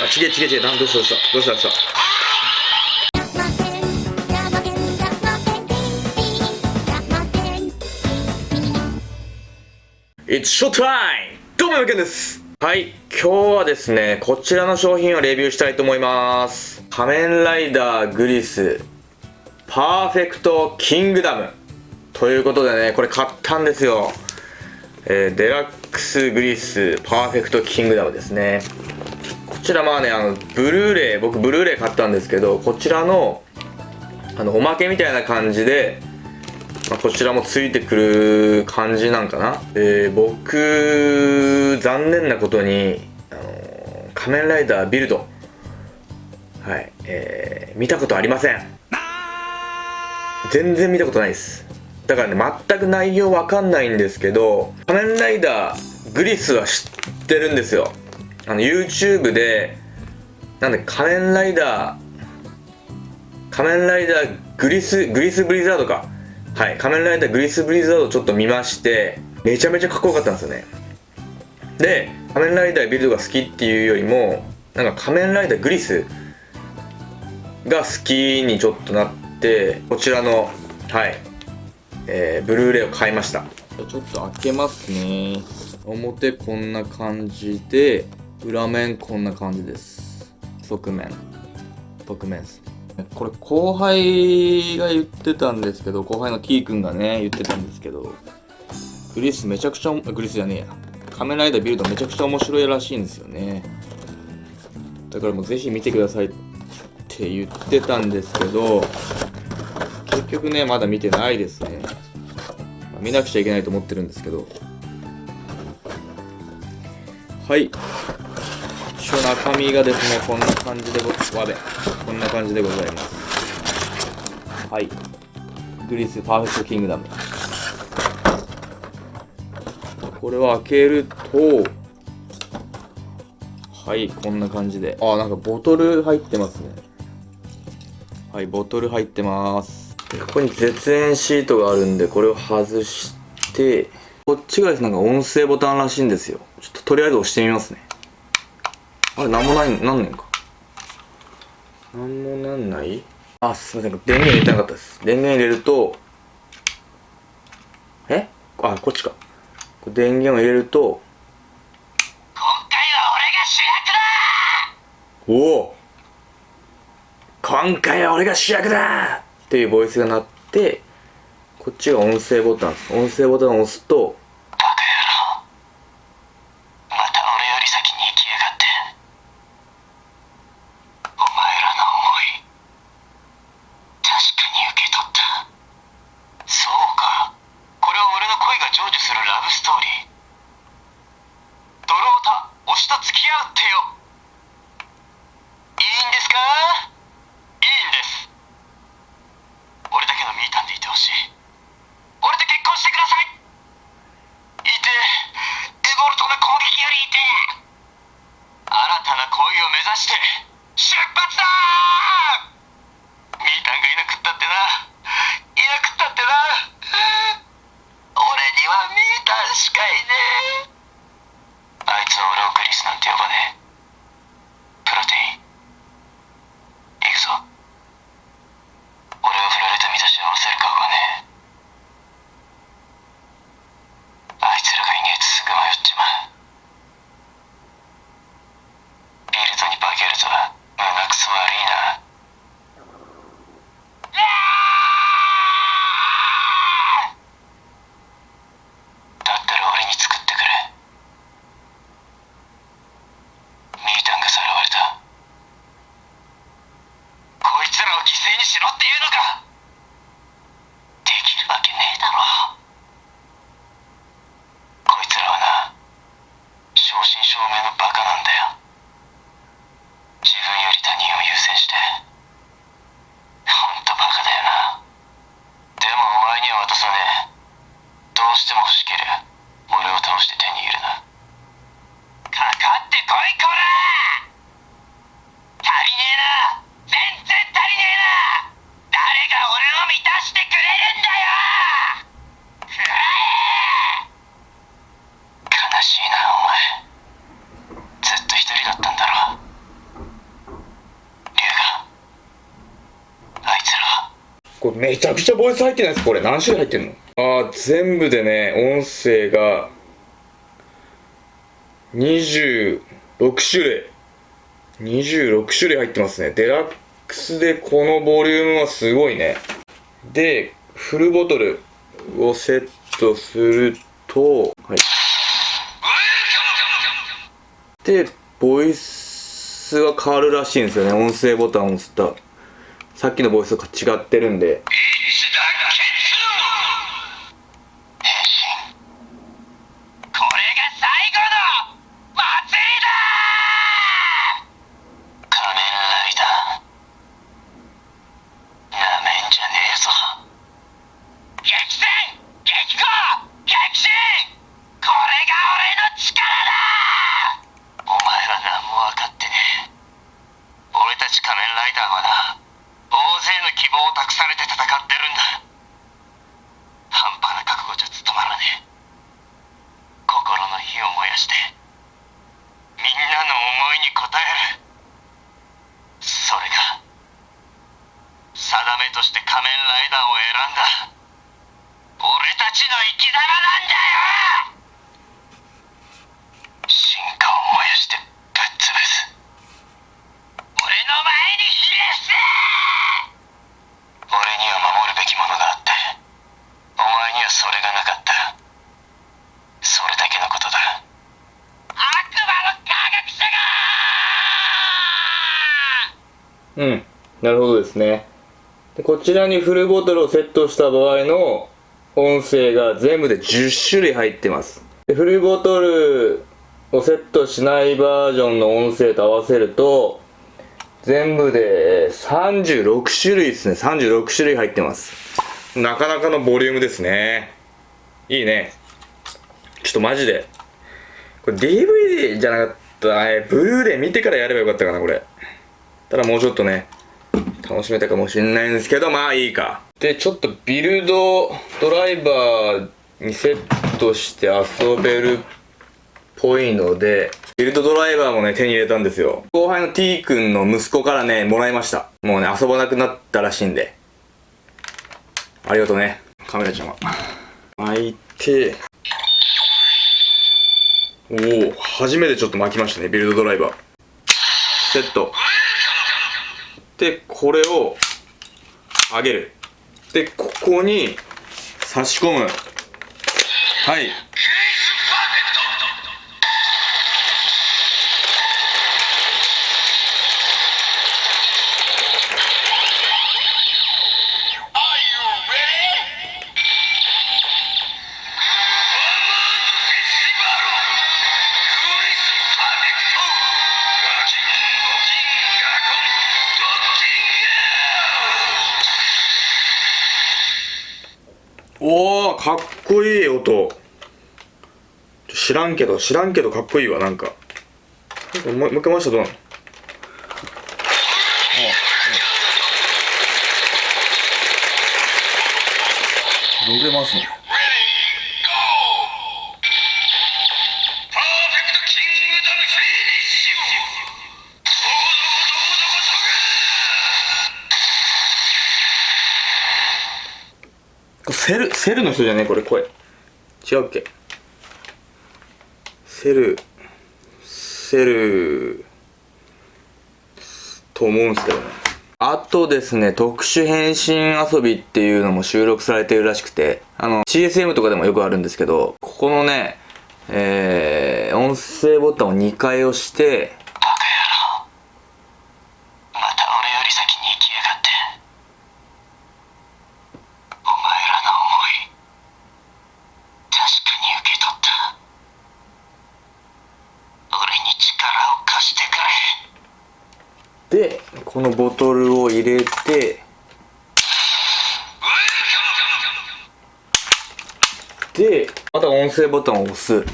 あちげちげちげえどうしたどうしたどうしたどうした It's show time! どうも、やけんです。はい、今日はですね、こちらの商品をレビューしたいと思います。仮面ライダーグリス、パーフェクトキングダム。ということでね、これ買ったんですよ。えーデラックスグリス、パーフェクトキングダムですね。こちらまあね、あの、ブルーレイ、僕ブルーレイ買ったんですけど、こちらの、あの、おまけみたいな感じで、まあ、こちらもついてくる感じなんかな、えー僕残念なことに、あのー仮面ライダービルド。はい、えー見たことありません。全然見たことないです。だからね全く内容わかんないんですけど仮面ライダーグリスは知ってるんですよ。あの YouTube でなんで仮面ライダー仮面ライダーグリスグリスブリザードか。はい仮面ライダーグリスブリザードちょっと見ましてめちゃめちゃかっこよかったんですよね。で仮面ライダービルドが好きっていうよりもなんか仮面ライダーグリスが好きにちょっとなってこちらのはいえーブルーレイを買いました。ちょっと開けますね。表こんな感じで裏面こんな感じです。側面。側面です。これ後輩が言ってたんですけど後輩の T 君がね言ってたんですけどグリスめちゃくちゃグリスじゃねえや。仮面ライダービルドめちゃくちゃ面白いらしいんですよね。だからもうぜひ見てくださいって言ってたんですけど結局ねまだ見てないですね。見なくちゃいけないと思ってるんですけど。はい。中身がですねこんな感じでごわべこんな感じでございます。はい。グリスパーフェクトキングダム。これを開けるとはいこんな感じで。あなんかボトル入ってますね。はいボトル入ってます。ここに絶縁シートがあるんでこれを外してこっちがですねなんか音声ボタンらしいんですよ。ちょっととりあえず押してみますね。あれなんもないなんねんか？なんもなんない？あすいません。電源入れてなかったです。電源入れるとえ？あこっちか。電源を入れると今回は俺が主役だ！おお。今回は俺が主役だ！っていうボイスが鳴ってこっちが音声ボタン。です音声ボタンを押すとバカ野郎また俺より先に行きやがってお前らの思い確かに受け取ったそうかこれは俺の恋が成就するラブストーリー。ドロータ推しと付き合うってよ。いいんですか？いいんです。俺だけのミータンでいてほしい。俺と結婚してください。いてエボルトの攻撃よりいて新たな恋を目指して出発だミータンがいなくったってな。いなくったってな。俺にはミー確かにね。あいつは俺をグリスなんて呼ばねえプロテイン行くぞ俺を振られた身として下ろせる顔がねえあいつらがいねえとすぐ迷っちまうビルドに化けるとは胸くそ悪いなうわーだったら俺に作ってくれミータンがさらわれたこいつらを犠牲にしろっていうのかできるわけねえだろこいつらはな正真正銘のバカなんだよ自分より他人を優先してほんとバカだよなでもお前には渡さねえどうしても欲しけりゃ俺を倒して手に入れなかかってこいこら足りねえな全然足りねえな誰がこれめちゃくちゃボイス入ってないですこれ何種類入ってんの？ああ全部でね音声が26種類。26種類入ってますね。デラックスでこのボリュームはすごいね。でフルボトルをセットするとはい。でボイスが変わるらしいんですよね。音声ボタンを押すと。さっきのボイスと違ってるんでこれが最後の祭りだ仮面ライダーなめんじゃねえぞ激戦激高激震これが俺の力だお前ら何も分かってねえ俺たち仮面ライダーはな大勢の希望を託されて戦ってるんだ半端な覚悟じゃ務まらねえ心の火を燃やしてみんなの思いに応えるそれが定めとして仮面ライダーを選んだ。俺たちの生き様なんだよ！進化を燃やしてぶっ潰す。俺の前にひれ伏せ俺には守るべきものがあってお前にはそれがなかった。それだけのことだ。悪魔の科学者が！うん。なるほどですね。でこちらにフルボトルをセットした場合の音声が全部で10種類入ってます。でフルボトルをセットしないバージョンの音声と合わせると全部で36種類ですね。36種類入ってます。なかなかのボリュームですね。いいね。ちょっとマジで。これ DVD じゃなかったえブルーレイ見てからやればよかったかなこれ。ただもうちょっとね。楽しめたかもしれないんですけどまあいいか。でちょっとビルドドライバーにセットして遊べるっぽいのでビルドドライバーもね手に入れたんですよ。後輩の T 君の息子からねもらいました。もうね遊ばなくなったらしいんで。ありがとうね。カメラちゃんは。巻いて。おお初めてちょっと巻きましたねビルドドライバー。セット。でこれを上げる。でここに差し込む。はい。かっこいい音。知らんけど知らんけどかっこいいわなんか。もうもう一回回したらどうなの？セルセルの人じゃねこれ声。違うっけ？セルセルと思うんすけどね。あとですね特殊変身遊びっていうのも収録されてるらしくてあの CSM とかでもよくあるんですけどここのねえー、音声ボタンを2回押してバカ野郎また俺より先に行きやがってお前らの思い確かに受け取った俺に力を貸してくれでこのボトルを入れてでまた音声ボタンを押す。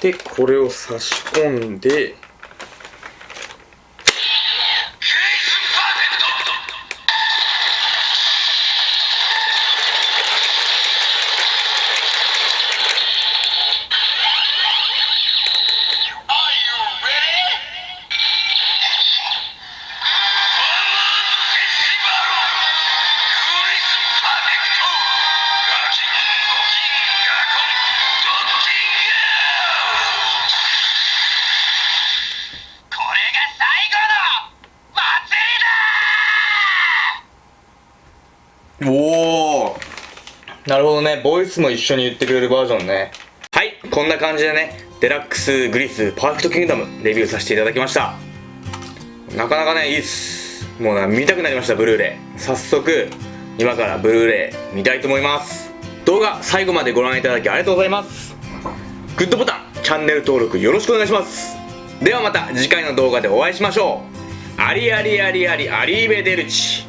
でこれを差し込んでなるほどね。ボイスも一緒に言ってくれるバージョンね。はい。こんな感じでねデラックスグリスパーフェクトキングダムレビューさせていただきました。なかなかねいいっす。もうな見たくなりましたブルーレイ。早速今からブルーレイ見たいと思います。動画最後までご覧いただきありがとうございます。グッドボタンチャンネル登録よろしくお願いします。ではまた次回の動画でお会いしましょう。ありありありあり arrivederci。